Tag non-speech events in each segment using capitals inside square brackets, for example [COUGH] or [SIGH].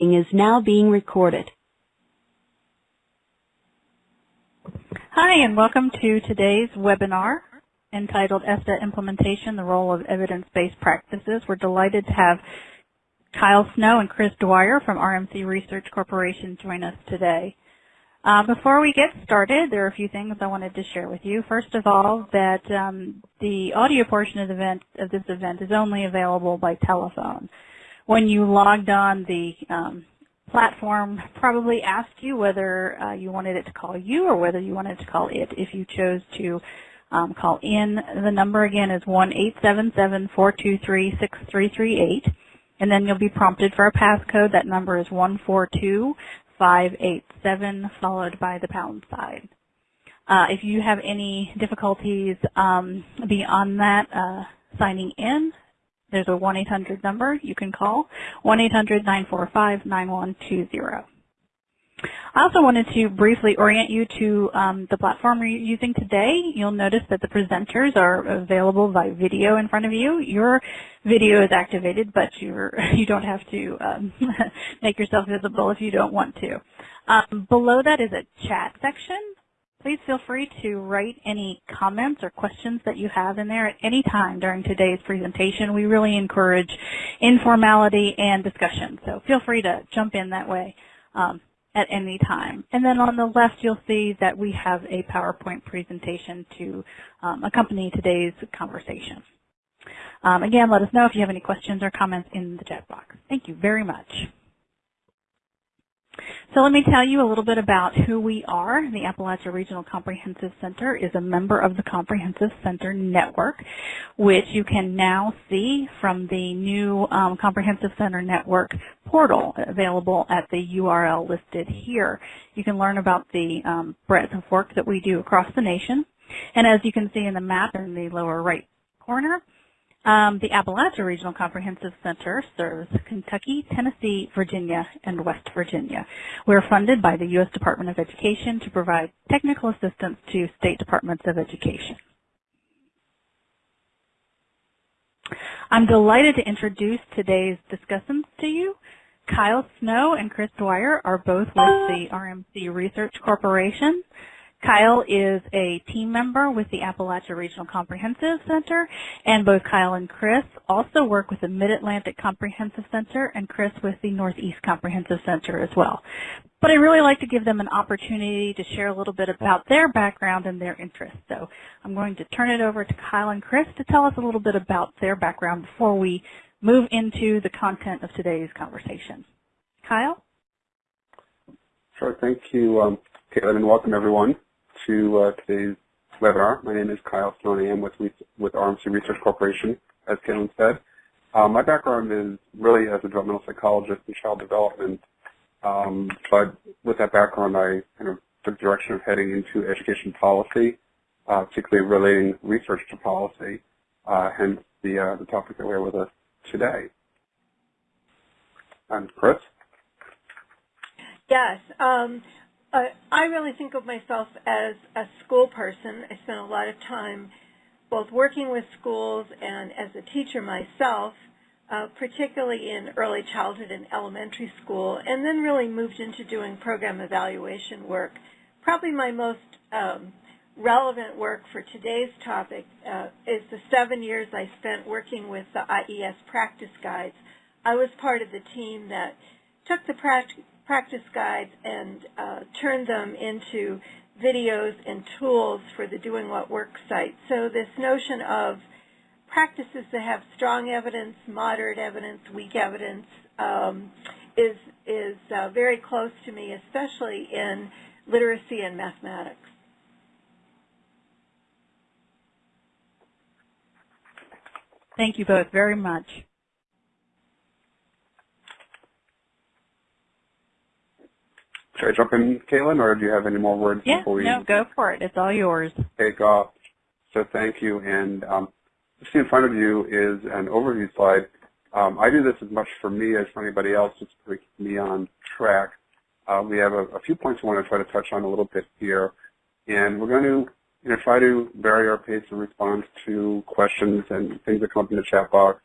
is now being recorded. Hi, and welcome to today's webinar entitled ESSA Implementation, the Role of Evidence-Based Practices. We're delighted to have Kyle Snow and Chris Dwyer from RMC Research Corporation join us today. Uh, before we get started, there are a few things I wanted to share with you. First of all, that um, the audio portion of, the event, of this event is only available by telephone when you logged on, the um, platform probably asked you whether uh, you wanted it to call you or whether you wanted to call it. If you chose to um, call in, the number again is 1-877-423-6338. And then you'll be prompted for a passcode. That number is 142587 followed by the pound sign. Uh, if you have any difficulties um, beyond that uh, signing in, there's a 1-800 number you can call, 1-800-945-9120. I also wanted to briefly orient you to um, the platform we're using today. You'll notice that the presenters are available by video in front of you. Your video is activated, but you're, [LAUGHS] you don't have to um, [LAUGHS] make yourself visible if you don't want to. Um, below that is a chat section. Please feel free to write any comments or questions that you have in there at any time during today's presentation. We really encourage informality and discussion, so feel free to jump in that way um, at any time. And then on the left, you'll see that we have a PowerPoint presentation to um, accompany today's conversation. Um, again, let us know if you have any questions or comments in the chat box. Thank you very much. So let me tell you a little bit about who we are. The Appalachia Regional Comprehensive Center is a member of the Comprehensive Center Network, which you can now see from the new um, Comprehensive Center Network portal available at the URL listed here. You can learn about the um, breadth of work that we do across the nation. And as you can see in the map in the lower right corner, um, the Appalachia Regional Comprehensive Center serves Kentucky, Tennessee, Virginia, and West Virginia. We're funded by the U.S. Department of Education to provide technical assistance to state departments of education. I'm delighted to introduce today's discussants to you. Kyle Snow and Chris Dwyer are both with the RMC Research Corporation. Kyle is a team member with the Appalachia Regional Comprehensive Center, and both Kyle and Chris also work with the Mid-Atlantic Comprehensive Center and Chris with the Northeast Comprehensive Center as well. But I really like to give them an opportunity to share a little bit about their background and their interests. So I'm going to turn it over to Kyle and Chris to tell us a little bit about their background before we move into the content of today's conversation. Kyle? Sure. Thank you, um, Caitlin, and welcome everyone to uh, today's webinar. My name is Kyle Snow. I am with, with RMC Research Corporation, as Caitlin said. Um, my background is really as a developmental psychologist in child development, um, but with that background, I kind of took direction of heading into education policy, uh, particularly relating research to policy, uh, hence the, uh, the topic that we have with us today. And Chris? Yes. Um, uh, I really think of myself as a school person. I spent a lot of time both working with schools and as a teacher myself, uh, particularly in early childhood and elementary school, and then really moved into doing program evaluation work. Probably my most um, relevant work for today's topic uh, is the seven years I spent working with the IES practice guides. I was part of the team that took the practice practice guides and uh, turned them into videos and tools for the Doing What Works site. So this notion of practices that have strong evidence, moderate evidence, weak evidence um, is, is uh, very close to me, especially in literacy and mathematics. Thank you both very much. Should I jump in, Caitlin, or do you have any more words yeah, before we? no, go for it. It's all yours. Take off. So thank you. And um, see in front of you is an overview slide. Um, I do this as much for me as for anybody else, just to keep me on track. Uh, we have a, a, few points I want to try to touch on a little bit here, and we're going to you know, try to vary our pace in response to questions and things that come up in the chat box.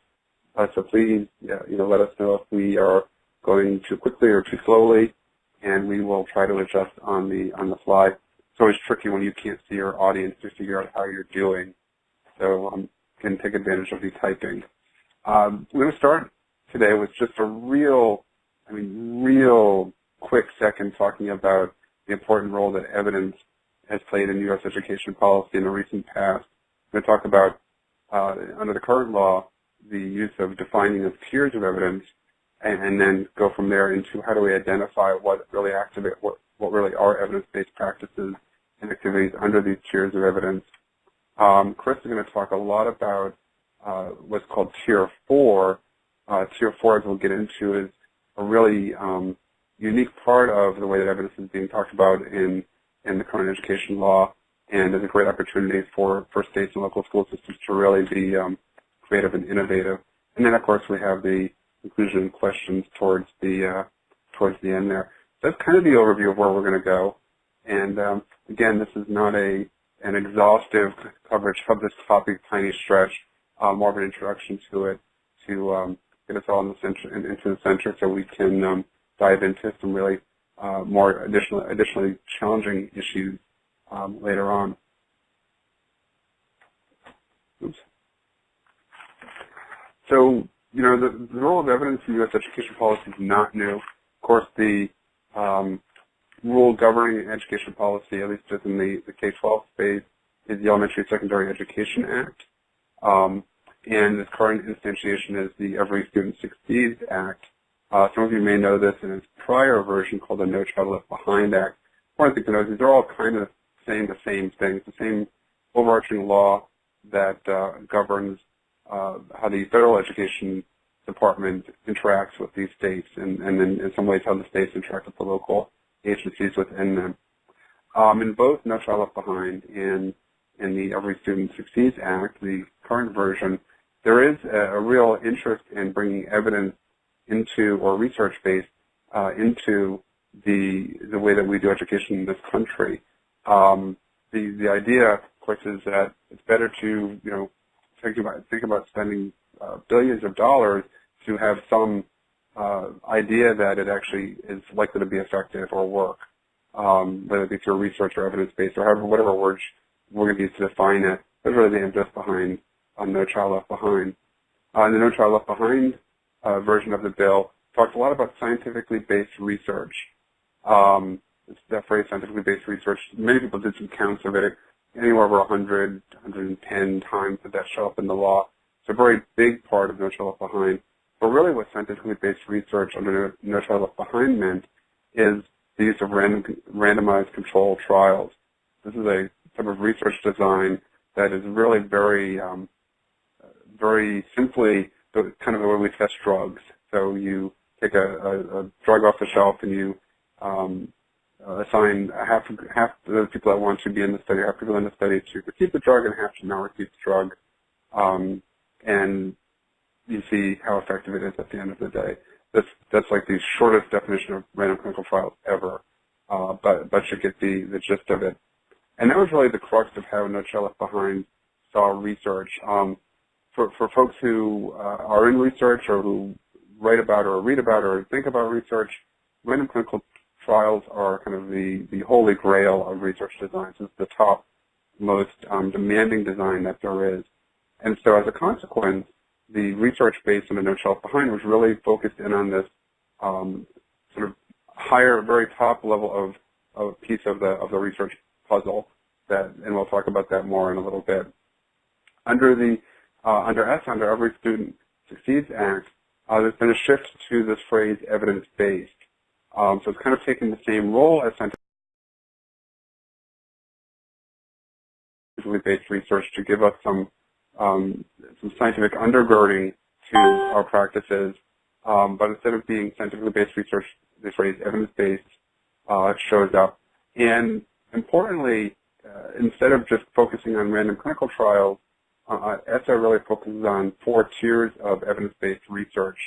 Uh, so please, yeah, you know, let us know if we are going too quickly or too slowly, and we will try to adjust on the on the fly. It's always tricky when you can't see your audience to figure out how you're doing. So um, can take advantage of the typing. Um, we're going to start today with just a real, I mean, real quick second talking about the important role that evidence has played in U.S. education policy in the recent past. I'm going to talk about, uh, under the current law, the use of defining of tiers of evidence, and, then go from there into how do we identify what really activate, what, what really are evidence-based practices and activities under these tiers of evidence. Um, Chris is going to talk a lot about uh, what's called Tier 4. Uh, tier 4, as we'll get into, is a really um, unique part of the way that evidence is being talked about in, in the current education law and is a great opportunity for, for states and local school systems to really be um, creative and innovative. And then, of course, we have the conclusion questions towards the uh, towards the end there. So that's kind of the overview of where we're going to go. And um, again, this is not a an exhaustive coverage of this topic, tiny stretch, uh, more of an introduction to it to um, get us all in the center, in, into the center so we can um, dive into some really uh, more additional, additionally challenging issues um, later on. Oops. So, you know, the, the, role of evidence in U.S. education policy is not new. Of course, the um, rule governing education policy, at least within the, the K-12 space, is the Elementary and Secondary Education Act. Um, and its current instantiation is the Every Student Succeeds Act. Uh, some of you may know this in its prior version called the No Child Left Behind Act. One thing to know is these are all kind of saying the same thing. It's the same overarching law that uh, governs uh, how the federal education department interacts with these states and, and then in some ways how the states interact with the local agencies within them. Um, in both No Child Left Behind and in the Every Student Succeeds Act, the current version, there is a, a real interest in bringing evidence into or research based uh, into the the way that we do education in this country. Um, the the idea, of course, is that it's better to you know think about think about spending uh, billions of dollars to have some uh, idea that it actually is likely to be effective or work, um, whether it be through research or evidence-based or however, whatever words we're going to use to define it. That's really the impetus behind um, No Child Left Behind. Uh, the No Child Left Behind uh, version of the bill talks a lot about scientifically based research. Um, that phrase, scientifically based research, many people did some counts of it, anywhere over 100, 110 times that that show up in the law. It's a very big part of No Child Left Behind. But really what scientifically based research under No Child Left Behind meant is the use of random, randomized control trials. This is a type of research design that is really very, um, very simply the, kind of the way we test drugs. So you take a, a, a drug off the shelf and you um, assign half half the people that want to be in the study, half people in the study to receive the drug and half to not receive the drug. Um, and you see how effective it is at the end of the day. That's that's like the shortest definition of random clinical trials ever, uh, but but you get the the gist of it. And that was really the crux of how No Left Behind saw research. Um, for for folks who uh, are in research or who write about or read about or think about research, random clinical trials are kind of the the holy grail of research designs. It's the top most um, demanding design that there is. And so as a consequence, the research base on the No Shelf Behind was really focused in on this um, sort of higher, very top level of, of piece of the of the research puzzle. That, and we'll talk about that more in a little bit. Under the uh, under S, under Every Student Succeeds Act, uh, there's been a shift to this phrase evidence-based. Um, so it's kind of taking the same role as scientifically based research to give us some um, some scientific undergirding to our practices, um, but instead of being scientifically based research, this phrase evidence-based uh, shows up. And importantly, uh, instead of just focusing on random clinical trials, uh, ESSA really focuses on four tiers of evidence-based research.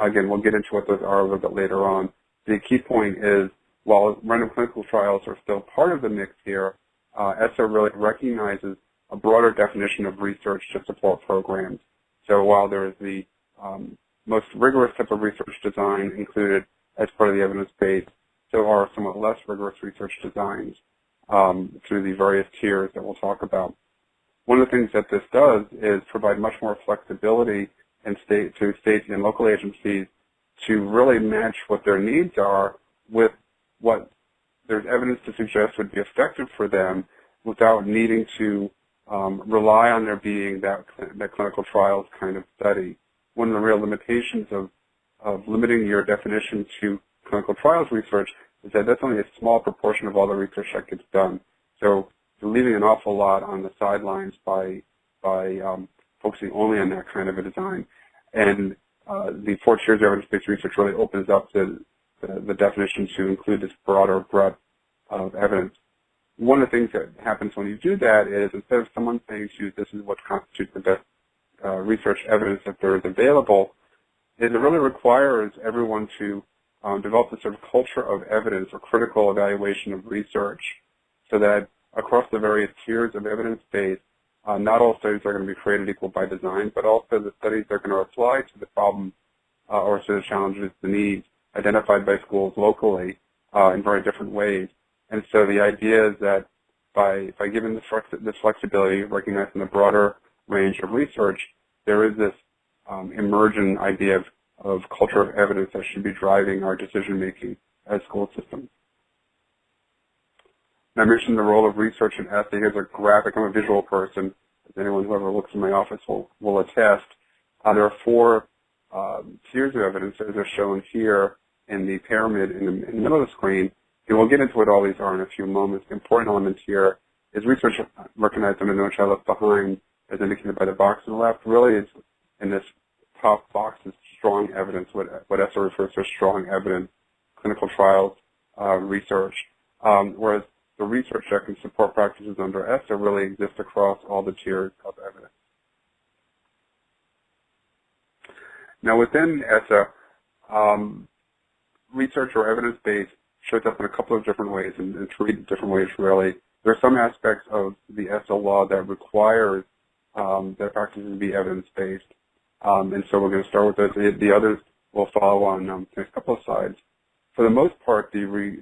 Again, we'll get into what those are a little bit later on. The key point is, while random clinical trials are still part of the mix here, uh, ESSA really recognizes a broader definition of research to support programs. So while there is the um, most rigorous type of research design included as part of the evidence base. There are somewhat less rigorous research designs um, through the various tiers that we'll talk about. One of the things that this does is provide much more flexibility in state, to states and local agencies to really match what their needs are with what there's evidence to suggest would be effective for them without needing to um, rely on there being that, that clinical trials kind of study. One of the real limitations of, of limiting your definition to clinical trials research is that that's only a small proportion of all the research that gets done. So you're leaving an awful lot on the sidelines by by um, focusing only on that kind of a design. And the four tiers of evidence-based research really opens up the, the, the definition to include this broader breadth of evidence. One of the things that happens when you do that is instead of someone saying to you, this is what constitutes the best uh, research evidence that there is available, is it really requires everyone to um, develop a sort of culture of evidence or critical evaluation of research so that across the various tiers of evidence base, uh, not all studies are going to be created equal by design, but also the studies are going to apply to the problem uh, or to the challenges, the needs identified by schools locally uh, in very different ways. And so the idea is that by, by giving this, this flexibility, recognizing the broader range of research, there is this um, emergent idea of, of culture of evidence that should be driving our decision making as school systems. I mentioned the role of research and ESSA. Here's a graphic. I'm a visual person. As anyone who ever looks in my office will, will attest. Uh, there are four um, tiers of evidence as are shown here in the pyramid in the, in the, middle of the screen. And we'll get into what all these are in a few moments. The important element here is research recognized under No Child Left Behind, as indicated by the box on the left, really is in this top box is strong evidence, what, what ESSA refers to as strong evidence, clinical trials, uh, research. Um, whereas the research that can support practices under ESSA really exists across all the tiers of evidence. Now within ESSA, um, research or evidence-based shows up in a couple of different ways, and, and three different ways really. There are some aspects of the ESSA law that requires um, that practices be evidence-based, um, and so we're going to start with those. The, the others will follow on um, the next couple of slides. For the most part, the re,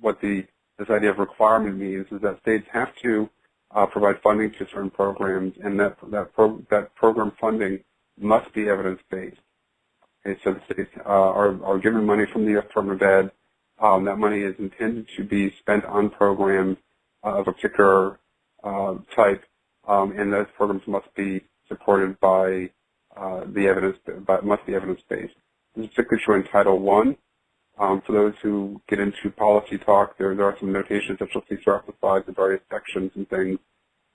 what the this idea of requirement means is that states have to uh, provide funding to certain programs, and that that, pro that program funding must be evidence-based. Okay, so the states uh, are, are given money from the U.S. Department of Ed. Um, that money is intended to be spent on programs uh, of a particular uh, type, um, and those programs must be supported by uh, the evidence, but must be evidence-based. This is particularly true in Title I, um, for those who get into policy talk, there, there are some notations that you'll see throughout the slides of various sections and things.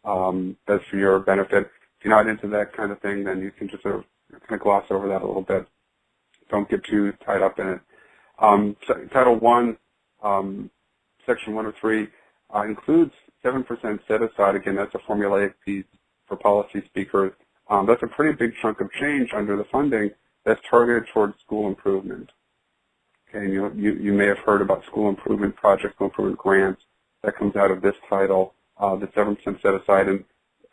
Um, for your benefit. If you're not into that kind of thing, then you can just sort of kind of gloss over that a little bit. Don't get too tied up in it. Um, Title I, um, Section 103, uh, includes 7% set aside. Again, that's a formulaic piece for policy speakers. Um, that's a pretty big chunk of change under the funding that's targeted towards school improvement. Okay, you, you, you may have heard about school improvement projects, school improvement grants. That comes out of this title, uh, the 7% set aside. And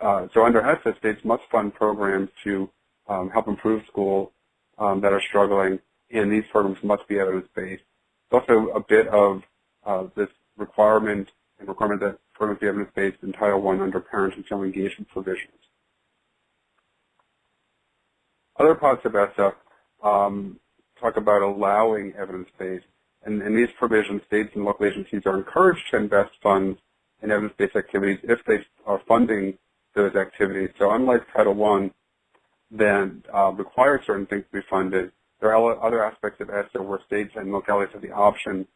uh, so under ESSA, states must fund programs to um, help improve schools um, that are struggling, and these programs must be evidence-based. There's also a bit of uh, this requirement and requirement that programs be evidence-based in Title I under parent and child engagement provisions. Other parts of ESSA um, talk about allowing evidence-based. And in these provisions, states and local agencies are encouraged to invest funds in evidence-based activities if they are funding those activities. So unlike Title I, then uh, requires certain things to be funded, there are other aspects of ESSA where states and localities have the option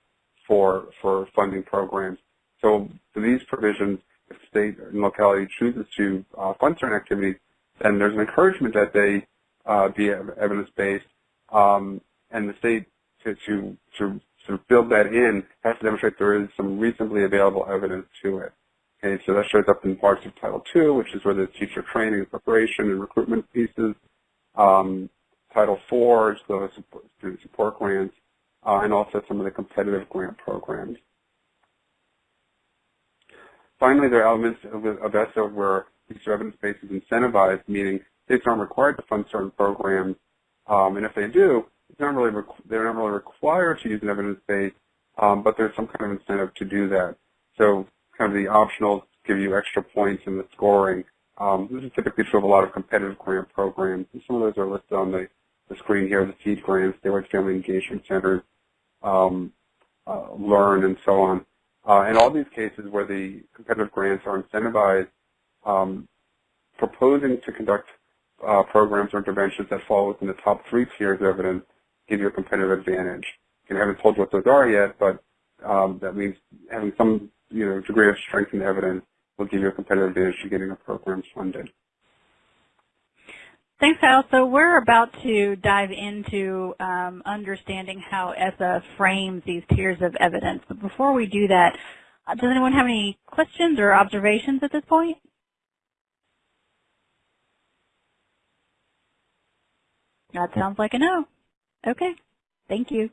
for, for funding programs. So for these provisions, if state and locality chooses to uh, fund certain activities, then there's an encouragement that they uh, be evidence-based um, and the state to, to, to sort of build that in has to demonstrate there is some reasonably available evidence to it. Okay, so that shows up in parts of Title II, which is where the teacher training and preparation and recruitment pieces. Um, Title IV is the support, student support grants, uh, and also some of the competitive grant programs. Finally, there are elements of, of ESSA where teacher evidence base is incentivized, meaning states aren't required to fund certain programs, Um, and if they do, not really they're not really required to use an evidence base, um, but there's some kind of incentive to do that. So kind of the optionals give you extra points in the scoring. Um, this is typically true of a lot of competitive grant programs. And some of those are listed on the, the screen here, the seed grants, the Statewide Family Engagement Centers, um, uh, Learn, and so on. Uh, in all these cases where the competitive grants are incentivized, um, proposing to conduct uh, programs or interventions that fall within the top three tiers of evidence give you a competitive advantage. And I haven't told you what those are yet, but um, that means having some you know degree of strength in evidence will give you a competitive advantage to getting a program funded. Thanks, Kyle. So we're about to dive into um, understanding how ESSA frames these tiers of evidence. But before we do that, uh, does anyone have any questions or observations at this point? That sounds like a no. Okay. Thank you.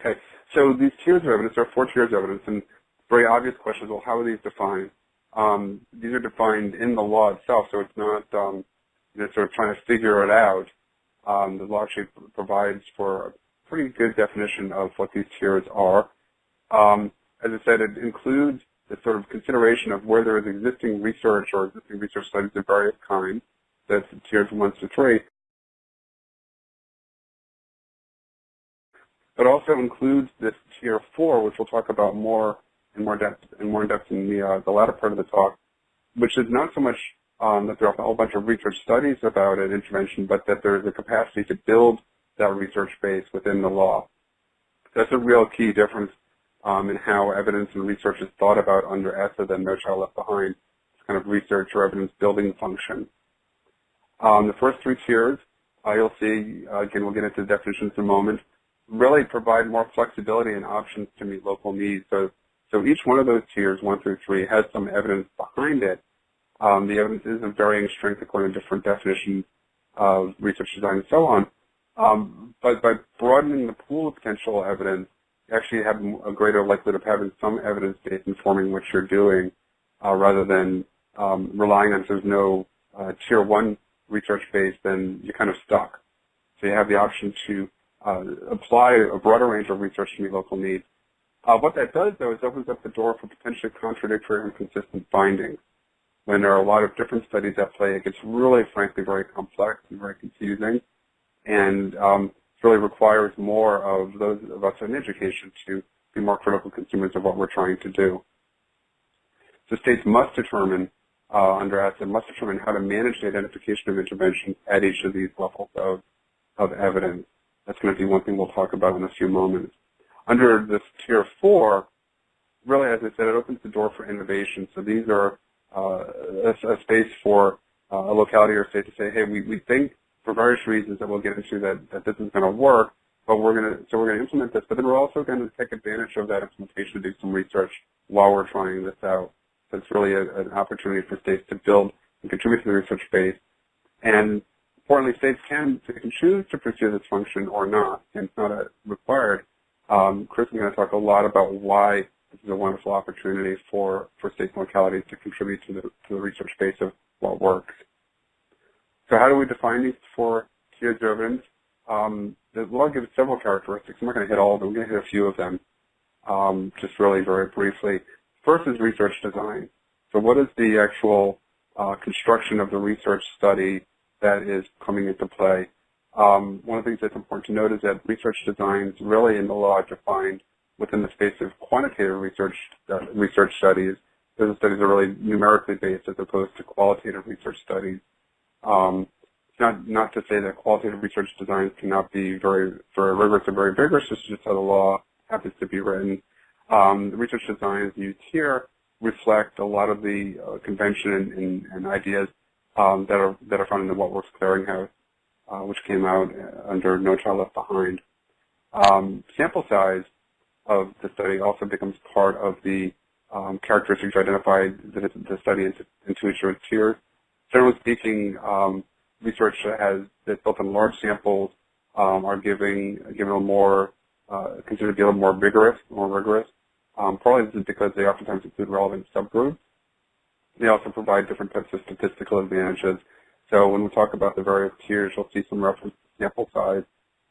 Okay. So these tiers of evidence, there are four tiers of evidence, and very obvious questions, well, how are these defined? Um, these are defined in the law itself, so it's not um, you know, sort of trying to figure it out. Um, the law actually provides for a pretty good definition of what these tiers are. Um, as I said, it includes the sort of consideration of where there is existing research or existing research studies of various kinds. That's tiers one to three. It also includes this tier four, which we'll talk about more in more depth in more depth in the uh, the latter part of the talk, which is not so much um, that there are a whole bunch of research studies about an intervention, but that there is a capacity to build that research base within the law. That's a real key difference um, in how evidence and research is thought about under ESSA than No Child Left Behind. It's kind of research or evidence building function. Um, the first three tiers, uh, you'll see, uh, again, we'll get into the definitions in a moment, really provide more flexibility and options to meet local needs. So, so each one of those tiers, one through three, has some evidence behind it. Um, the evidence is of varying strength according to different definitions of research design and so on. Um, but by broadening the pool of potential evidence, you actually have a greater likelihood of having some evidence base informing what you're doing uh, rather than um, relying on there's no uh, tier one research base, then you're kind of stuck. So you have the option to uh, apply a broader range of research to meet local needs. Uh, what that does, though, is opens up the door for potentially contradictory and inconsistent findings. When there are a lot of different studies at play, it gets really, frankly, very complex and very confusing, and um, it really requires more of those of us in education to be more critical consumers of what we're trying to do. So states must determine uh, under ESSA must determine how to manage the identification of intervention at each of these levels of, of evidence. That's going to be one thing we'll talk about in a few moments. Under this tier four, really, as I said, it opens the door for innovation. So these are uh, a, a, space for uh, a locality or state to say, hey, we, we think for various reasons that we'll get into that, that this is going to work, but we're going to, so we're going to implement this, but then we're also going to take advantage of that implementation to do some research while we're trying this out. It's really a, an opportunity for states to build and contribute to the research base. And importantly, states can, can choose to pursue this function or not, and it's not a required. Um, Chris is going to talk a lot about why this is a wonderful opportunity for, for states and localities to contribute to the, to the research base of what works. So how do we define these four key evidence? Um, the law gives several characteristics. I'm not going to hit all of them. I'm going to hit a few of them, um, just really very briefly. First is research design. So what is the actual uh, construction of the research study that is coming into play? Um, one of the things that's important to note is that research designs really in the law defined within the space of quantitative research uh, research studies. Those studies are really numerically based as opposed to qualitative research studies. Um, not not to say that qualitative research designs cannot be very very rigorous or very vigorous. It's just how the law happens to be written. Um, the research designs used here reflect a lot of the uh, convention and, and, and ideas um, that are that are found in the What Works Clearinghouse, uh, which came out uh, under No Child Left Behind. Um, sample size of the study also becomes part of the um, characteristics identified that the study into, into its tiers. Generally speaking, um, research has that's built on large samples um, are giving given a more uh, considered to be a little more vigorous, more rigorous. Um, probably this is because they oftentimes include relevant subgroups. They also provide different types of statistical advantages. So when we talk about the various tiers, you'll see some reference to sample size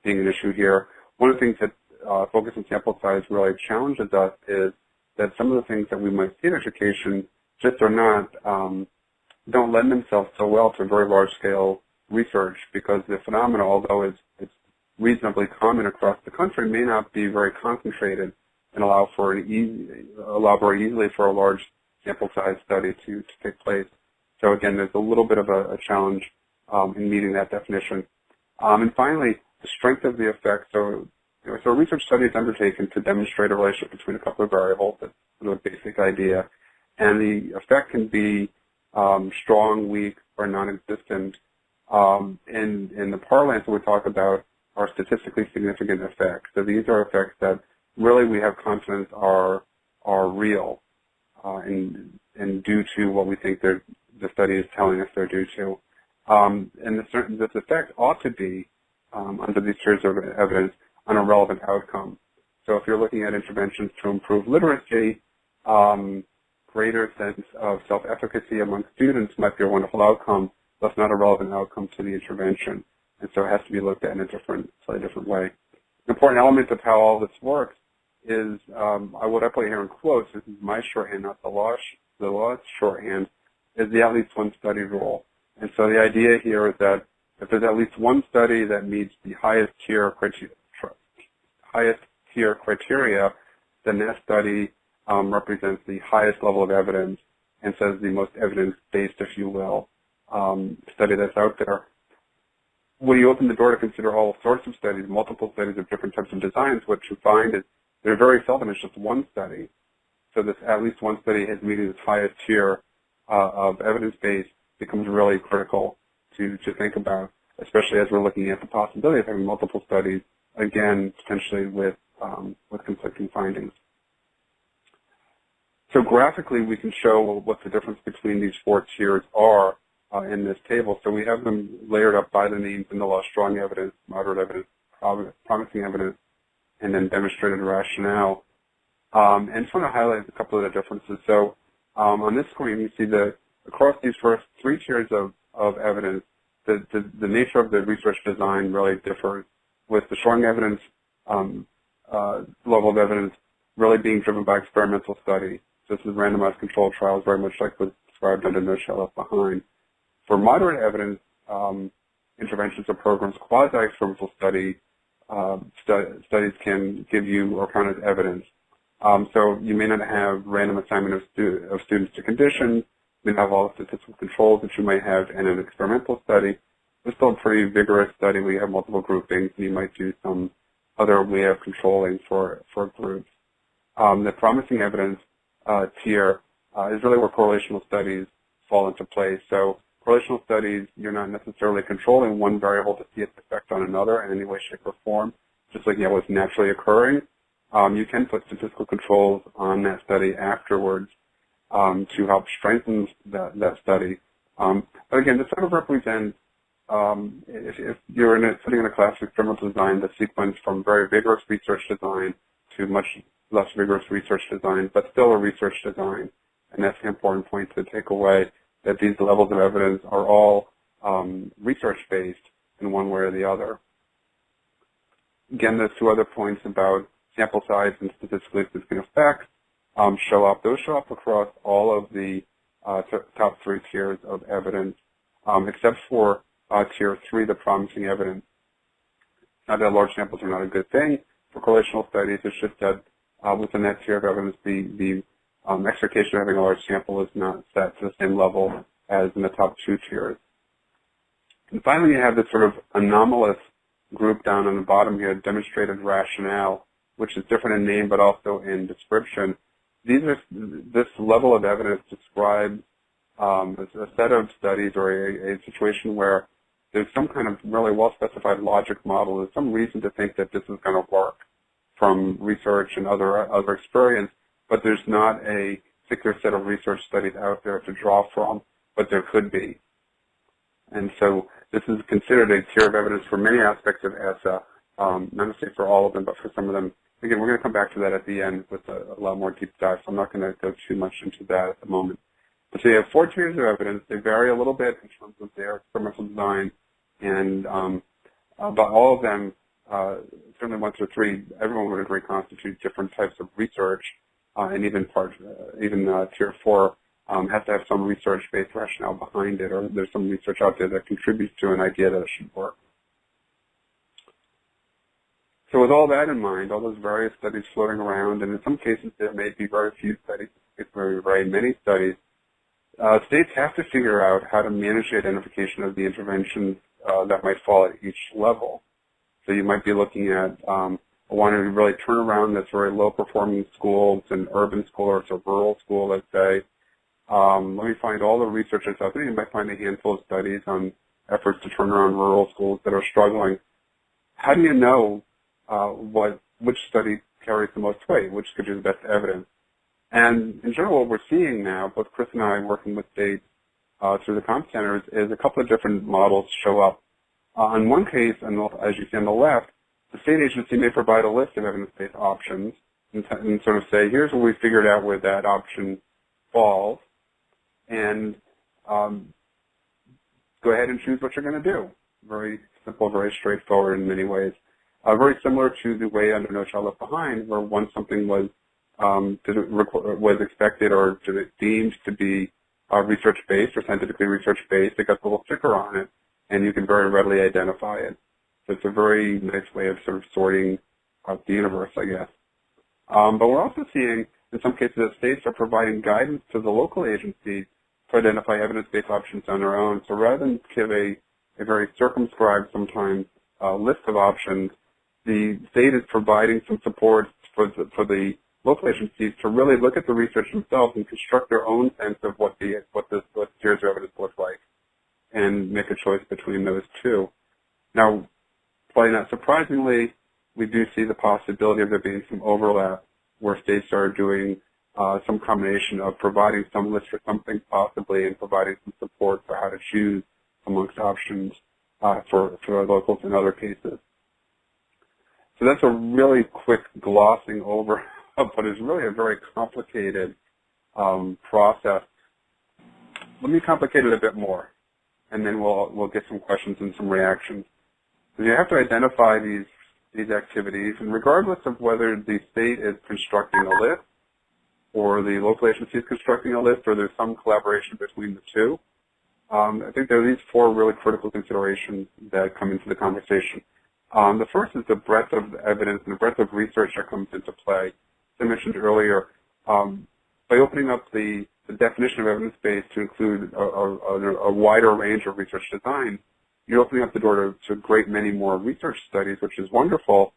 being an issue here. One of the things that uh, focus on sample size really challenges us is that some of the things that we might see in education just are not, um, don't lend themselves so well to very large scale research because the phenomena, although it's, it's reasonably common across the country, may not be very concentrated and allow for an easy, allow very easily for a large sample size study to, to take place. So again, there's a little bit of a, a challenge um, in meeting that definition. Um, and finally, the strength of the effect. So, you know, so a research study is undertaken to demonstrate a relationship between a couple of variables. That's sort of a basic idea. And the effect can be um, strong, weak, or non-existent. Um, in, in the parlance we talk about are statistically significant effects. So these are effects that really we have confidence are are real uh, and and due to what we think the study is telling us they're due to. Um, and this, this effect ought to be um, under these tiers of evidence on a relevant outcome. So if you're looking at interventions to improve literacy, um, greater sense of self-efficacy among students might be a wonderful outcome, but not a relevant outcome to the intervention. And so it has to be looked at in a different, slightly different way. An important element of how all this works is, um, I would put here in quotes, this is my shorthand, not the law, the law's shorthand, is the at least one study rule. And so the idea here is that if there's at least one study that meets the highest tier criteria, highest tier criteria, then that study um, represents the highest level of evidence and says the most evidence-based, if you will, um, study that's out there. When you open the door to consider all sorts of studies, multiple studies of different types of designs, what you find is there are very seldom is just one study. So this at least one study has meeting this highest tier uh, of evidence base becomes really critical to, to think about, especially as we're looking at the possibility of having multiple studies, again, potentially with, um, with conflicting findings. So graphically, we can show what the difference between these four tiers are uh, in this table. So we have them layered up by the names in the law, strong evidence, moderate evidence, promising evidence, and then demonstrated rationale. Um, and just want to highlight a couple of the differences. So um, on this screen, you see that across these first three tiers of, of evidence, the, the, the, nature of the research design really differs, with the strong evidence um, uh, level of evidence really being driven by experimental study. This is randomized controlled trials, very much like was described under No Child Left Behind. For moderate evidence um, interventions or programs, quasi-experimental study uh, stu studies can give you or count as evidence. Um, so you may not have random assignment of, stu of students to conditions, we have all the statistical controls that you might have in an experimental study. It's still a pretty vigorous study where you have multiple groupings and you might do some other way of controlling for, for groups. Um, the promising evidence uh, tier uh, is really where correlational studies fall into place. So correlational studies, you're not necessarily controlling one variable to see its effect on another in any way, shape, or form, just looking at what's naturally occurring. Um, you can put statistical controls on that study afterwards um, to help strengthen that, that study. Um, but again, this sort of represents, um, if, if, you're in a, sitting in a class experimental design, the sequence from very vigorous research design to much less vigorous research design, but still a research design. And that's the important point to take away, that these levels of evidence are all um, research-based in one way or the other. Again, there's two other points about sample size and statistically significant effects um, show up. Those show up across all of the uh, top three tiers of evidence, um, except for uh, tier three, the promising evidence. Not that large samples are not a good thing for correlational studies. It's just that uh, within that tier of evidence, the, the um, expectation of having a large sample is not set to the same level as in the top two tiers. And finally, you have this sort of anomalous group down on the bottom here, demonstrated rationale, which is different in name but also in description these are this level of evidence describes um, a, set of studies or a, a, situation where there's some kind of really well-specified logic model. There's some reason to think that this is going to work from research and other other experience, but there's not a particular set of research studies out there to draw from, but there could be. And so this is considered a tier of evidence for many aspects of ESSA, um, not necessarily for all of them, but for some of them Again, we're going to come back to that at the end with a, a lot more deep dive, so I'm not going to go too much into that at the moment. But So you have four tiers of evidence. They vary a little bit in terms of their experimental design, and um, uh, but all of them, uh, certainly one through three, everyone would agree constitute different types of research, and even part, uh, even uh, tier four um, has to have some research-based rationale behind it, or there's some research out there that contributes to an idea that it should work. So with all that in mind, all those various studies floating around, and in some cases there may be very few studies, it's very, very many studies, uh, states have to figure out how to manage the identification of the interventions uh, that might fall at each level. So you might be looking at um, wanting to really turn around this very low-performing school. It's an urban school or it's a rural school, let's say. Um, let me find all the research that's out there. You might find a handful of studies on efforts to turn around rural schools that are struggling. How do you know uh, what which study carries the most weight, which gives you the best evidence? And in general, what we're seeing now, both Chris and I working with states uh, through the comp centers, is a couple of different models show up. Uh, in one case, and as you see on the left, the state agency may provide a list of evidence-based options and, and, sort of say, here's what we figured out where that option falls, and um, go ahead and choose what you're going to do. Very simple, very straightforward in many ways. Uh, very similar to the way under No Child Left Behind, where once something was um, was expected or deemed to be uh, research-based or scientifically research-based, it got a little sticker on it, and you can very readily identify it. So it's a very nice way of sort of sorting out the universe, I guess. Um, but we're also seeing, in some cases, that states are providing guidance to the local agencies to identify evidence-based options on their own. So rather than give a, a very circumscribed, sometimes, uh, list of options, the state is providing some support for the, for the local agencies to really look at the research themselves and construct their own sense of what the what this what tiers of evidence look like, and make a choice between those two. Now, probably not surprisingly, we do see the possibility of there being some overlap where states are doing uh, some combination of providing some list for something possibly and providing some support for how to choose amongst options uh, for, for locals in other cases. So that's a really quick glossing over [LAUGHS] but it's really a very complicated um, process. Let me complicate it a bit more, and then we'll we'll get some questions and some reactions. You have to identify these these activities, and regardless of whether the state is constructing a list or the local agency is constructing a list, or there's some collaboration between the two, um, I think there are these four really critical considerations that come into the conversation. Um, the first is the breadth of evidence and the breadth of research that comes into play. I mentioned earlier, um, by opening up the, the, definition of evidence base to include a, a, a, wider range of research design, you're opening up the door to, to a great many more research studies, which is wonderful.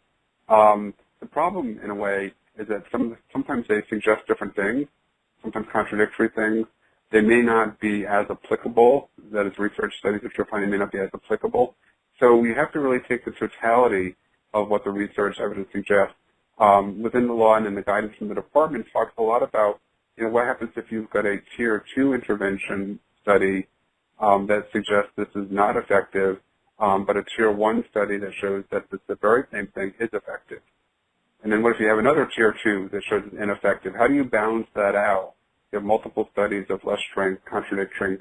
Um, the problem, in a way, is that some, sometimes they suggest different things, sometimes contradictory things. They may not be as applicable, that is research studies that you're finding may not be as applicable. So we have to really take the totality of what the research evidence suggests um, within the law and in the guidance from the department talks a lot about you know what happens if you've got a tier two intervention study um, that suggests this is not effective, um, but a tier one study that shows that this, the very same thing is effective. And then what if you have another tier two that shows it's ineffective? How do you balance that out? You have multiple studies of less strength contradicting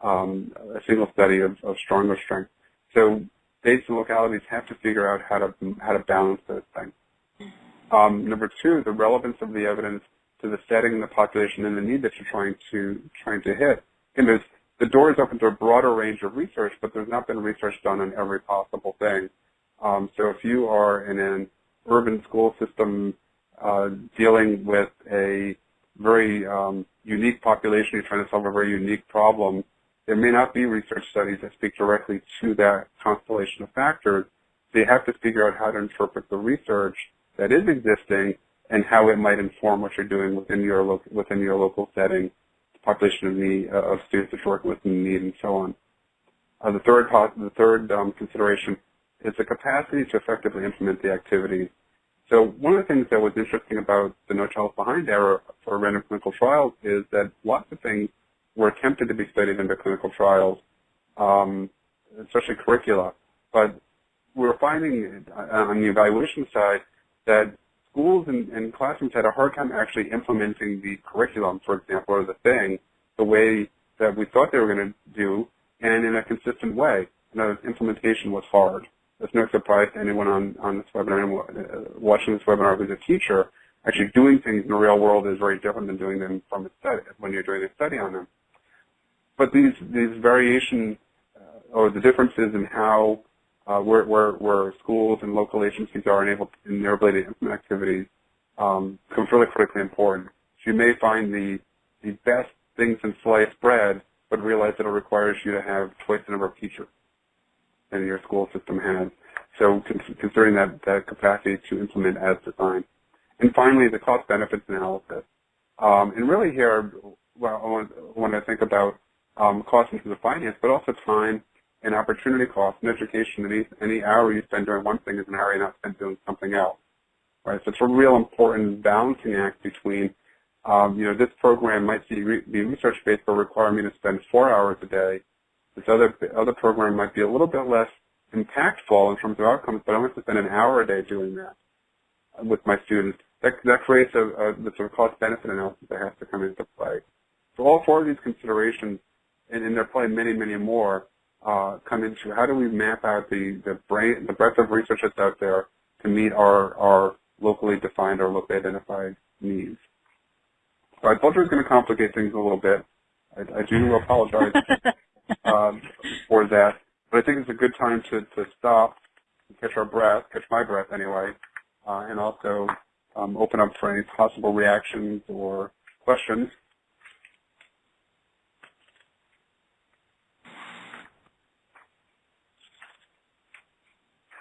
um, a single study of, of stronger strength. So states and localities have to figure out how to how to balance those things. Um, number two, the relevance of the evidence to the setting, the population, and the need that you're trying to trying to hit. And there's the door is open to a broader range of research, but there's not been research done on every possible thing. Um, so if you are in an urban school system uh, dealing with a very um, unique population, you're trying to solve a very unique problem, there may not be research studies that speak directly to that constellation of factors. So you have to figure out how to interpret the research that is existing and how it might inform what you're doing within your within your local setting, population of need uh, of students that working with need, and so on. Uh, the third the third um, consideration is the capacity to effectively implement the activities. So one of the things that was interesting about the No Child Behind era for random clinical trials is that lots of things were attempted to be studied in the clinical trials, um, especially curricula. But we're finding uh, on the evaluation side that schools and, and, classrooms had a hard time actually implementing the curriculum, for example, or the thing the way that we thought they were going to do and in a consistent way. Implementation was hard. There's no surprise to anyone on, on this webinar, uh, watching this webinar who's a teacher. Actually doing things in the real world is very different than doing them from a study, when you're doing a study on them. But these, these variations uh, or the differences in how uh, where, where, where schools and local agencies are enabled in their ability to implement activities um, becomes really critically important. So you may find the, the best things in sliced bread, but realize that it requires you to have twice the number of teachers than your school system has. So considering that, that capacity to implement as designed. And finally, the cost benefits analysis. Um, and really here, well, I want, I want to think about um, cost into the finance, but also time and opportunity cost in education. Any, any hour you spend doing one thing is an hour you're not spent doing something else. Right? So it's a real important balancing act between, um, you know, this program might be, re be research-based but require me to spend four hours a day. This other, other program might be a little bit less impactful in terms of outcomes, but I want to spend an hour a day doing that with my students. That, that creates a, a the sort of cost-benefit analysis that has to come into play. So all four of these considerations, and, and there are probably many, many more, uh, come into how do we map out the, the, brain, the breadth of research that's out there to meet our, our locally defined or locally identified needs. So I told you I was going to complicate things a little bit. I, I do [LAUGHS] apologize um, for that, but I think it's a good time to, to stop, catch our breath, catch my breath anyway, uh, and also um, open up for any possible reactions or questions.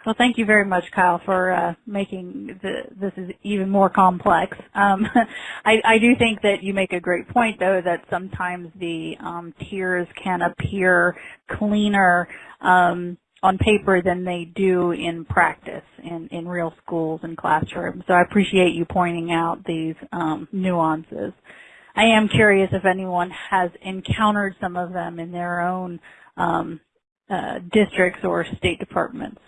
Well, thank you very much, Kyle, for uh, making the, this is even more complex. Um, [LAUGHS] I, I, do think that you make a great point, though, that sometimes the um, tiers can appear cleaner um, on paper than they do in practice in, in real schools and classrooms. So I appreciate you pointing out these um, nuances. I am curious if anyone has encountered some of them in their own um, uh, districts or state departments.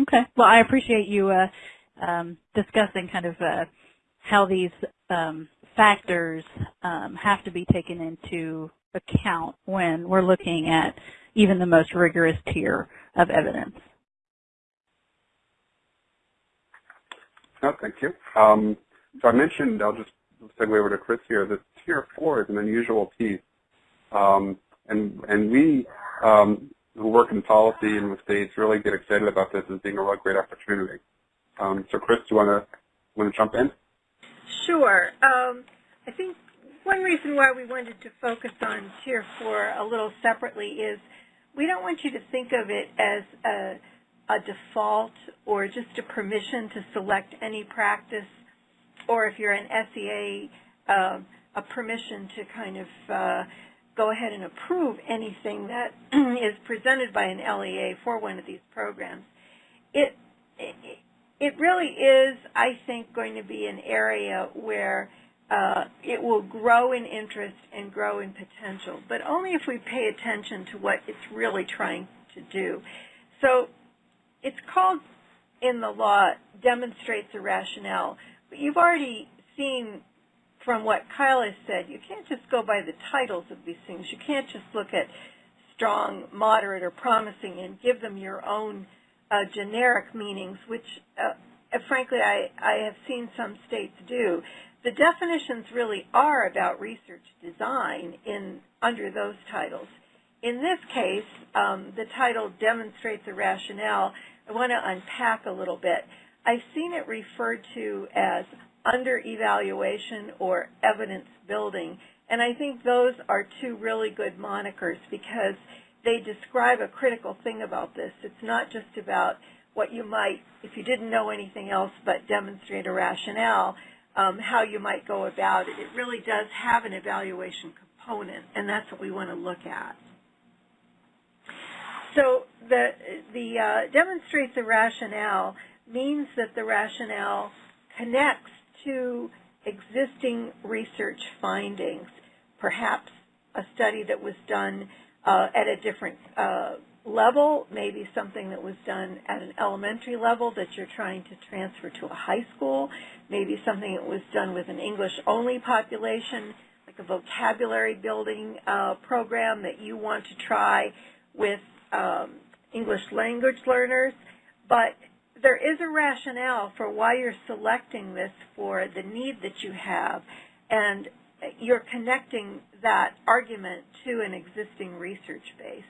Okay. Well, I appreciate you uh, um, discussing kind of uh, how these um, factors um, have to be taken into account when we're looking at even the most rigorous tier of evidence. No, thank you. Um, so I mentioned, I'll just segue over to Chris here, that tier four is an unusual piece. Um, and, and we, um, who work in policy and with states really get excited about this as being a real great opportunity. Um, so Chris, do you want to want to jump in? Sure. Um, I think one reason why we wanted to focus on Tier 4 a little separately is we don't want you to think of it as a, a default or just a permission to select any practice or if you're an SEA, uh, a permission to kind of uh, go ahead and approve anything that [CLEARS THROAT] is presented by an LEA for one of these programs. It, it, really is, I think, going to be an area where uh, it will grow in interest and grow in potential, but only if we pay attention to what it's really trying to do. So it's called in the law demonstrates a rationale, but you've already seen from what Kyle has said, you can't just go by the titles of these things. You can't just look at strong, moderate, or promising and give them your own uh, generic meanings, which uh, frankly I, I have seen some states do. The definitions really are about research design in under those titles. In this case, um, the title demonstrates a rationale. I want to unpack a little bit. I've seen it referred to as under evaluation or evidence building. And I think those are two really good monikers because they describe a critical thing about this. It's not just about what you might, if you didn't know anything else but demonstrate a rationale, um, how you might go about it. It really does have an evaluation component, and that's what we want to look at. So the, the uh, demonstrates a rationale means that the rationale connects to existing research findings, perhaps a study that was done uh, at a different uh, level, maybe something that was done at an elementary level that you're trying to transfer to a high school, maybe something that was done with an English-only population, like a vocabulary building uh, program that you want to try with um, English language learners. But there is a rationale for why you're selecting this for the need that you have, and you're connecting that argument to an existing research base.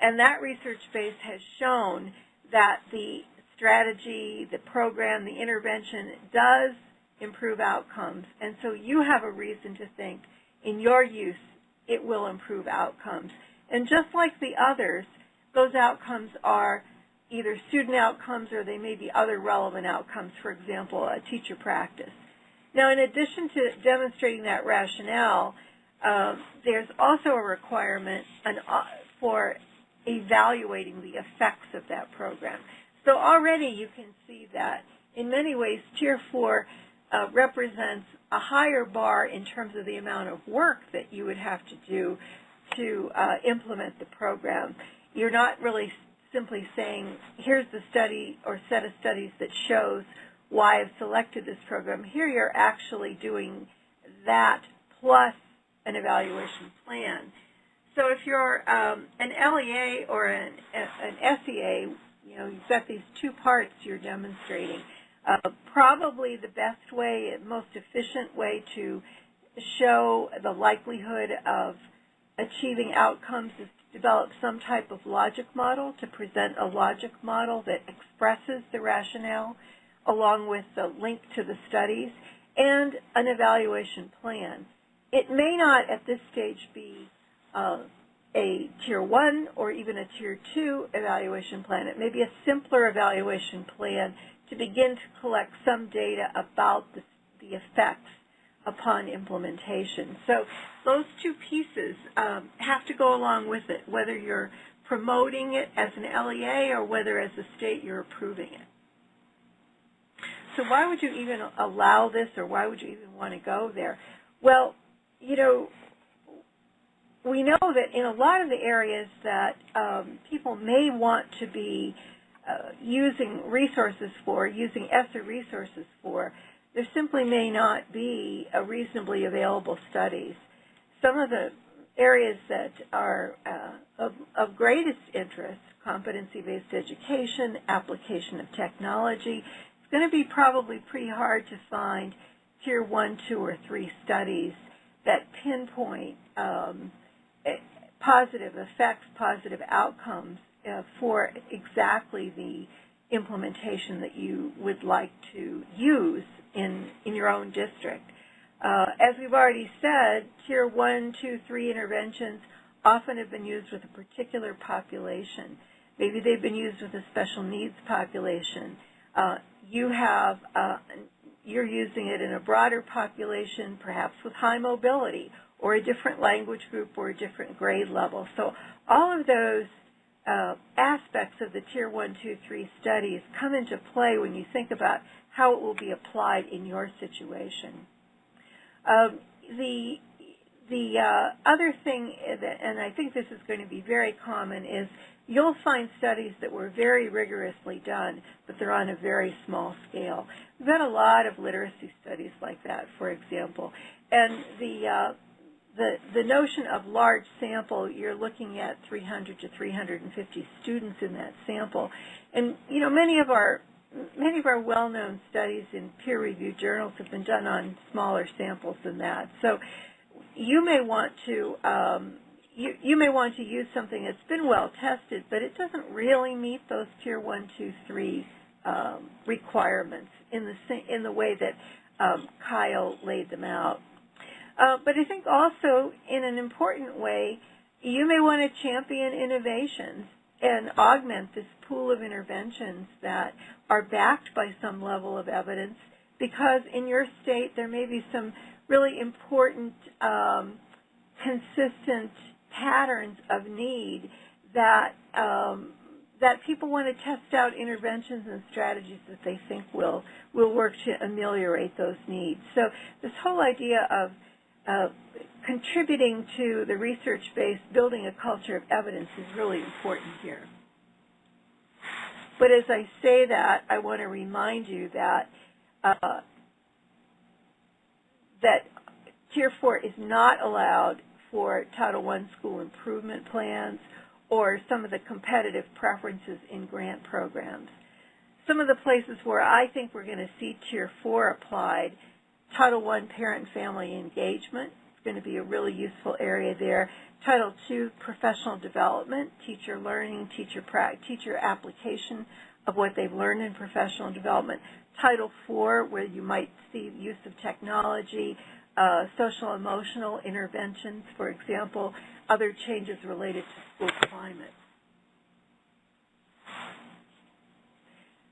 And that research base has shown that the strategy, the program, the intervention does improve outcomes. And so you have a reason to think in your use it will improve outcomes. And just like the others, those outcomes are either student outcomes or they may be other relevant outcomes, for example, a teacher practice. Now, in addition to demonstrating that rationale, uh, there's also a requirement an, uh, for evaluating the effects of that program. So already you can see that in many ways Tier 4 uh, represents a higher bar in terms of the amount of work that you would have to do to uh, implement the program. You're not really simply saying, here's the study or set of studies that shows why I've selected this program. Here you're actually doing that plus an evaluation plan. So if you're um, an LEA or an, an SEA, you know, you've got these two parts you're demonstrating. Uh, probably the best way, most efficient way to show the likelihood of achieving outcomes is develop some type of logic model, to present a logic model that expresses the rationale along with the link to the studies and an evaluation plan. It may not at this stage be uh, a Tier 1 or even a Tier 2 evaluation plan. It may be a simpler evaluation plan to begin to collect some data about the, the effects upon implementation. So those two pieces um, have to go along with it, whether you're promoting it as an LEA or whether as a state you're approving it. So why would you even allow this or why would you even want to go there? Well, you know, we know that in a lot of the areas that um, people may want to be uh, using resources for, using ESSA resources for, there simply may not be a reasonably available studies. Some of the areas that are uh, of, of greatest interest, competency-based education, application of technology, it's going to be probably pretty hard to find tier one, two, or three studies that pinpoint um, positive effects, positive outcomes uh, for exactly the implementation that you would like to use in, in your own district. Uh, as we've already said, tier one, two, three interventions often have been used with a particular population. Maybe they've been used with a special needs population. Uh, you have, uh, you're using it in a broader population, perhaps with high mobility, or a different language group or a different grade level. So all of those uh, aspects of the Tier 1, 2, 3 studies come into play when you think about how it will be applied in your situation. Um, the the uh, other thing, that, and I think this is going to be very common, is you'll find studies that were very rigorously done, but they're on a very small scale. We've got a lot of literacy studies like that, for example, and the uh, the, the notion of large sample, you're looking at 300 to 350 students in that sample. And, you know, many of our many of our well-known studies in peer-reviewed journals have been done on smaller samples than that. So you may want to um, you, you may want to use something that's been well tested, but it doesn't really meet those tier one, two, three um, requirements in the in the way that um, Kyle laid them out. Uh, but I think also in an important way, you may want to champion innovations and augment this pool of interventions that are backed by some level of evidence because in your state there may be some really important um, consistent patterns of need that um, that people want to test out interventions and strategies that they think will will work to ameliorate those needs. So this whole idea of uh, contributing to the research-based building a culture of evidence is really important here. But as I say that, I want to remind you that uh, that Tier 4 is not allowed for Title I school improvement plans or some of the competitive preferences in grant programs. Some of the places where I think we're going to see Tier 4 applied, Title I parent-family engagement going to be a really useful area there. Title II professional development, teacher learning, teacher, teacher application of what they've learned in professional development. Title IV, where you might see use of technology, uh, social emotional interventions, for example, other changes related to school climate.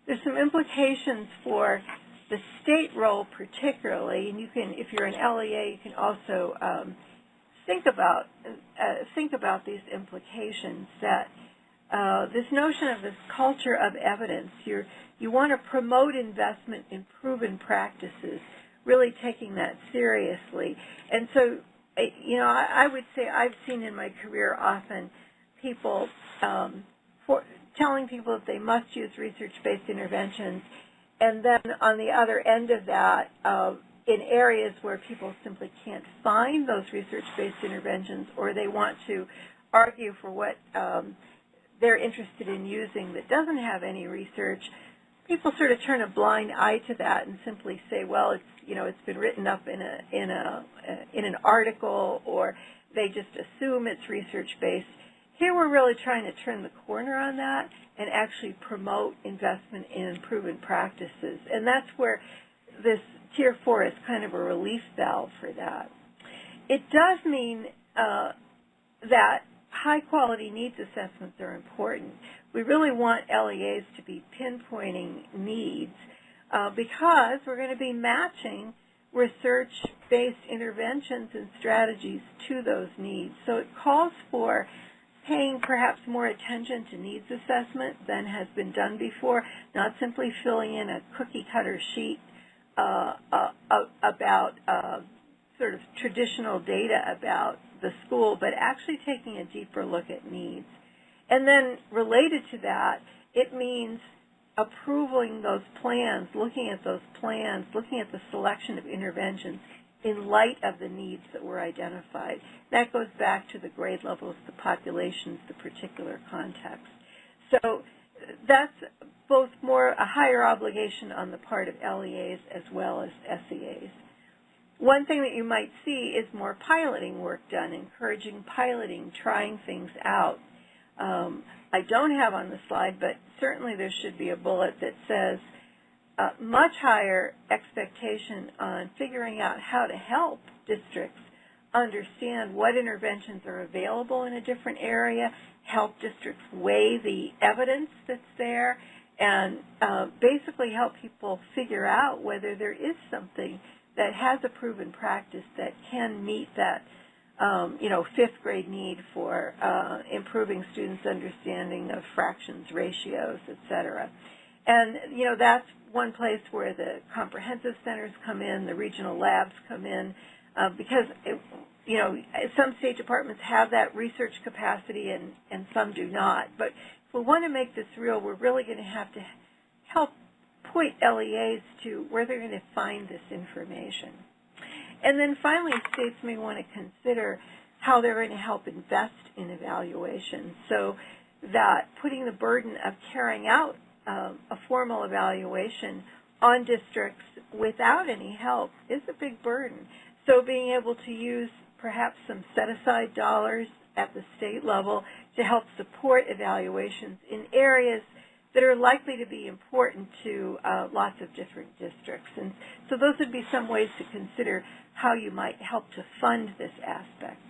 There's some implications for the state role particularly, and you can, if you're an LEA, you can also um, think about uh, think about these implications. That uh, this notion of this culture of evidence, you you want to promote investment in proven practices, really taking that seriously. And so, you know, I, I would say I've seen in my career often people um, for, telling people that they must use research-based interventions, and then on the other end of that, uh, in areas where people simply can't find those research-based interventions or they want to argue for what um, they're interested in using that doesn't have any research, people sort of turn a blind eye to that and simply say, well, it's you know it's been written up in a in a in an article, or they just assume it's research based. Here we're really trying to turn the corner on that and actually promote investment in proven practices, and that's where this Tier 4 is kind of a relief valve for that. It does mean uh, that high quality needs assessments are important. We really want LEAs to be pinpointing needs uh, because we're going to be matching research-based interventions and strategies to those needs. So it calls for paying perhaps more attention to needs assessment than has been done before, not simply filling in a cookie cutter sheet uh, uh, about uh, sort of traditional data about the school, but actually taking a deeper look at needs. And then related to that, it means approving those plans, looking at those plans, looking at the selection of interventions in light of the needs that were identified. That goes back to the grade levels, the populations, the particular context. So that's both more a higher obligation on the part of LEAs as well as SEAs. One thing that you might see is more piloting work done, encouraging piloting, trying things out. Um, I don't have on the slide, but certainly there should be a bullet that says much higher expectation on figuring out how to help districts understand what interventions are available in a different area, help districts weigh the evidence that's there, and uh, basically help people figure out whether there is something that has a proven practice that can meet that um, you know, fifth grade need for uh, improving students' understanding of fractions, ratios, et cetera. And, you know, that's one place where the comprehensive centers come in, the regional labs come in, uh, because, it, you know, some state departments have that research capacity and, and some do not. But if we want to make this real, we're really going to have to help point LEAs to where they're going to find this information. And then finally, states may want to consider how they're going to help invest in evaluation so that putting the burden of carrying out uh, a formal evaluation on districts without any help is a big burden. So being able to use perhaps some set-aside dollars at the state level to help support evaluations in areas that are likely to be important to uh, lots of different districts. And so those would be some ways to consider how you might help to fund this aspect.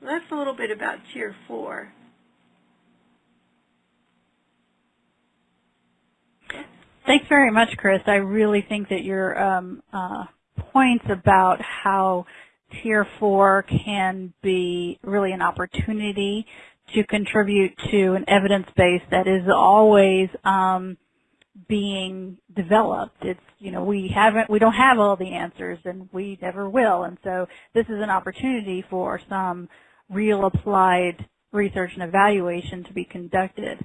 That's a little bit about Tier 4. Thanks very much, Chris. I really think that your um, uh, points about how Tier 4 can be really an opportunity to contribute to an evidence base that is always um, being developed. It's, you know, we haven't, we don't have all the answers and we never will. And so this is an opportunity for some real applied research and evaluation to be conducted.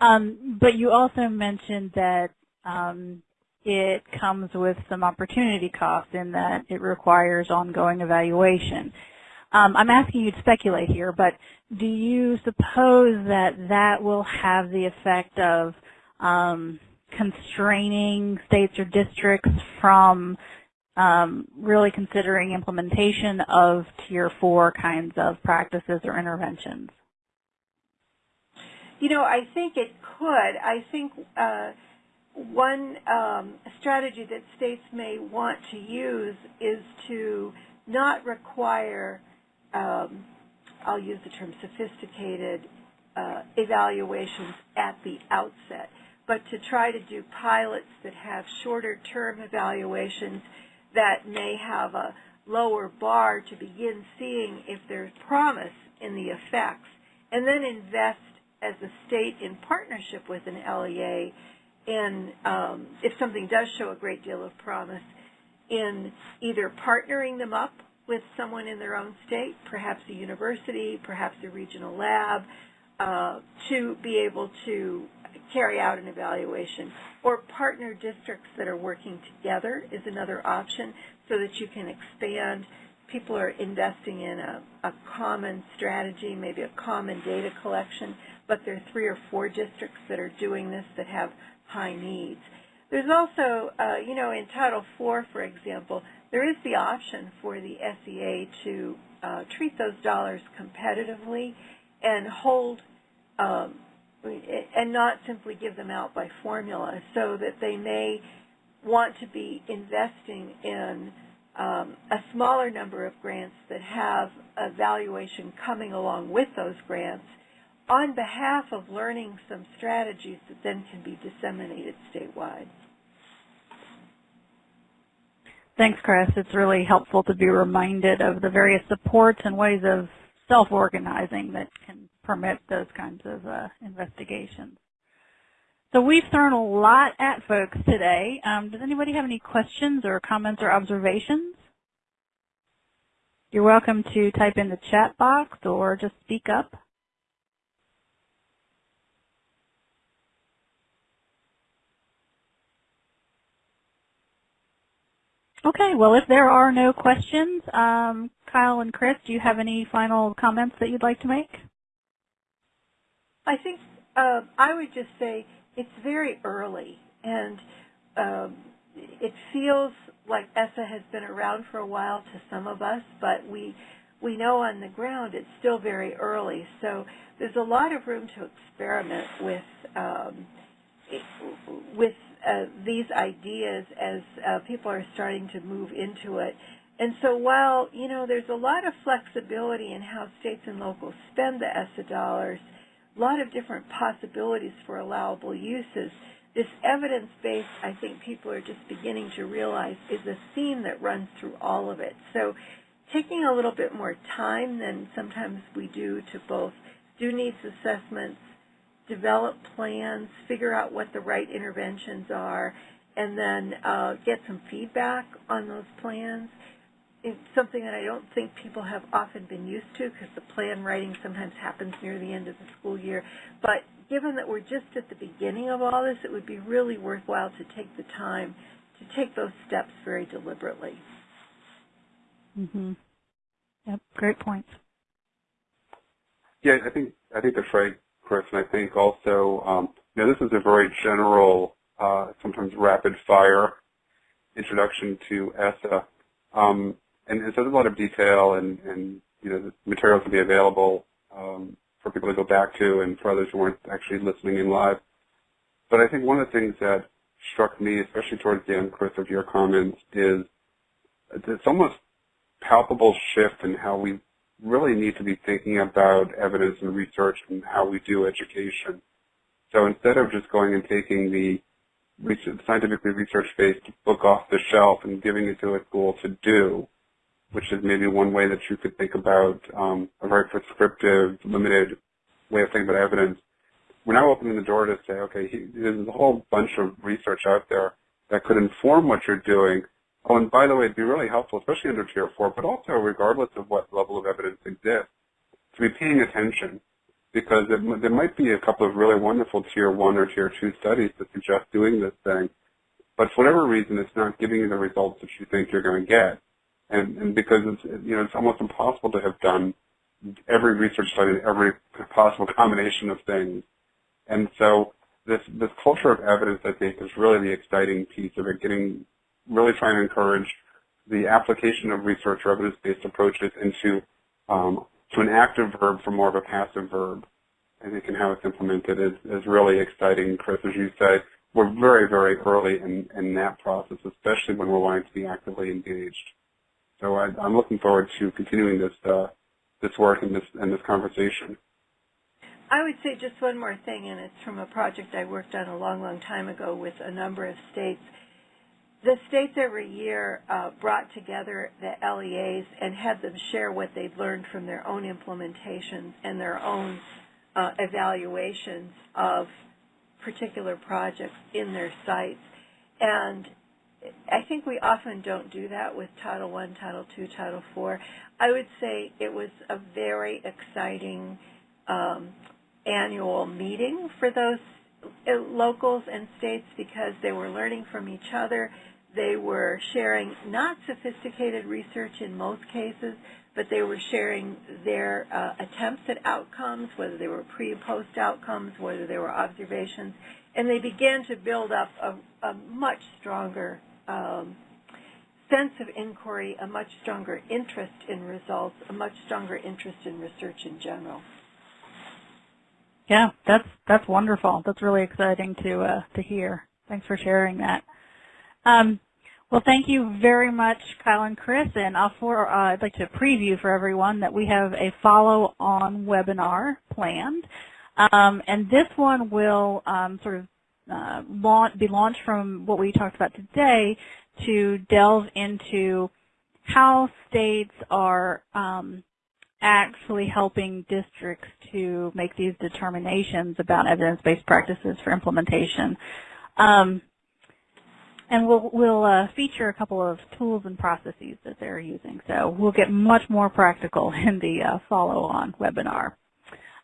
Um, but you also mentioned that um, it comes with some opportunity cost in that it requires ongoing evaluation. Um, I'm asking you to speculate here, but do you suppose that that will have the effect of um, constraining states or districts from um, really considering implementation of Tier 4 kinds of practices or interventions? You know, I think it could. I think uh, one um, strategy that states may want to use is to not require, um, I'll use the term sophisticated uh, evaluations at the outset, but to try to do pilots that have shorter term evaluations that may have a lower bar to begin seeing if there's promise in the effects, and then invest as a state in partnership with an LEA in, um, if something does show a great deal of promise, in either partnering them up with someone in their own state, perhaps a university, perhaps a regional lab, uh, to be able to carry out an evaluation. Or partner districts that are working together is another option so that you can expand. People are investing in a, a common strategy, maybe a common data collection, but there are three or four districts that are doing this that have high needs. There's also, uh, you know, in Title IV, for example, there is the option for the SEA to uh, treat those dollars competitively and hold um, and not simply give them out by formula so that they may want to be investing in um, a smaller number of grants that have evaluation coming along with those grants on behalf of learning some strategies that then can be disseminated statewide. Thanks, Chris. It's really helpful to be reminded of the various supports and ways of self-organizing that can permit those kinds of uh, investigations. So we've thrown a lot at folks today. Um, does anybody have any questions or comments or observations? You're welcome to type in the chat box or just speak up. Okay, well, if there are no questions, um, Kyle and Chris, do you have any final comments that you'd like to make? I think uh, I would just say it's very early, and um, it feels like ESSA has been around for a while to some of us, but we we know on the ground it's still very early. So there's a lot of room to experiment with um, with uh, these ideas as uh, people are starting to move into it. And so while, you know, there's a lot of flexibility in how states and locals spend the ESSA dollars, a lot of different possibilities for allowable uses, this evidence-based, I think people are just beginning to realize, is a theme that runs through all of it. So taking a little bit more time than sometimes we do to both do needs assessments, develop plans, figure out what the right interventions are, and then uh, get some feedback on those plans. It's something that I don't think people have often been used to because the plan writing sometimes happens near the end of the school year. But given that we're just at the beginning of all this, it would be really worthwhile to take the time to take those steps very deliberately. Mm-hmm. Yep, great points. Yeah, I think I think that's right. Chris, and I think also, um, you know, this is a very general, uh, sometimes rapid fire introduction to ESSA. Um, and so there's a lot of detail and, and, you know, the materials will be available um, for people to go back to and for others who weren't actually listening in live. But I think one of the things that struck me, especially towards the end, Chris, of your comments, is this almost palpable shift in how we really need to be thinking about evidence and research and how we do education. So instead of just going and taking the research, scientifically research-based book off the shelf and giving it to a school to do, which is maybe one way that you could think about um, a very prescriptive, limited way of thinking about evidence, we're now opening the door to say, okay, he, there's a whole bunch of research out there that could inform what you're doing. Oh, and by the way, it'd be really helpful, especially under Tier 4, but also regardless of what level of evidence exists, to be paying attention because it, there might be a couple of really wonderful Tier 1 or Tier 2 studies that suggest doing this thing, but for whatever reason, it's not giving you the results that you think you're going to get. And, and because it's, you know, it's almost impossible to have done every research study, every possible [LAUGHS] combination of things. And so this, this culture of evidence, I think, is really the exciting piece of it, getting, really trying to encourage the application of research or evidence-based approaches into um, to an active verb from more of a passive verb. I think and how it's implemented is, is really exciting, Chris, as you say. We're very, very early in, in that process, especially when we're wanting to be actively engaged. So I, am looking forward to continuing this uh, this work and this and this conversation. I would say just one more thing, and it's from a project I worked on a long, long time ago with a number of states. The states every year uh, brought together the LEAs and had them share what they'd learned from their own implementations and their own uh, evaluations of particular projects in their sites. And I think we often don't do that with Title I, Title II, Title IV. I would say it was a very exciting um, annual meeting for those uh, locals and states because they were learning from each other. They were sharing not sophisticated research in most cases, but they were sharing their uh, attempts at outcomes, whether they were pre and post outcomes, whether they were observations, and they began to build up a, a much stronger um, sense of inquiry, a much stronger interest in results, a much stronger interest in research in general. Yeah, that's that's wonderful. That's really exciting to uh, to hear. Thanks for sharing that. Um, well, thank you very much, Kyle and Chris. And for, uh, I'd like to preview for everyone that we have a follow-on webinar planned. Um, and this one will um, sort of uh, launch, be launched from what we talked about today to delve into how states are um, actually helping districts to make these determinations about evidence-based practices for implementation. Um, and we'll, we'll uh, feature a couple of tools and processes that they're using. So we'll get much more practical [LAUGHS] in the uh, follow-on webinar.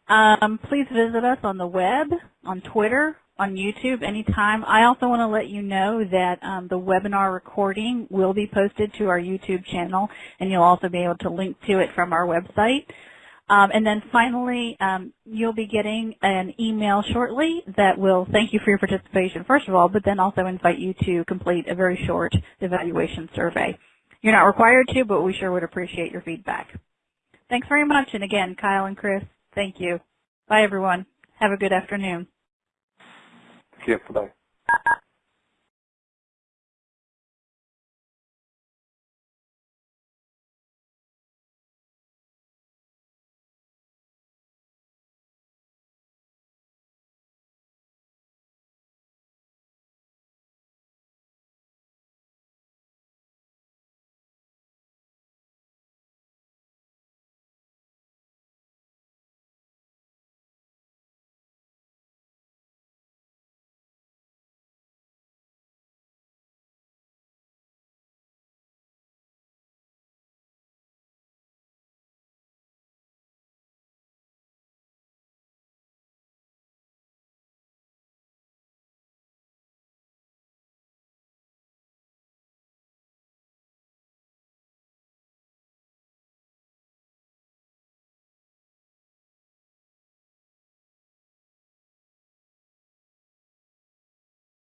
Um, please visit us on the web, on Twitter, on YouTube anytime. I also want to let you know that um, the webinar recording will be posted to our YouTube channel, and you'll also be able to link to it from our website. Um, and then finally, um, you'll be getting an email shortly that will thank you for your participation, first of all, but then also invite you to complete a very short evaluation survey. You're not required to, but we sure would appreciate your feedback. Thanks very much. And again, Kyle and Chris, thank you. Bye, everyone. Have a good afternoon. Yeah, bye.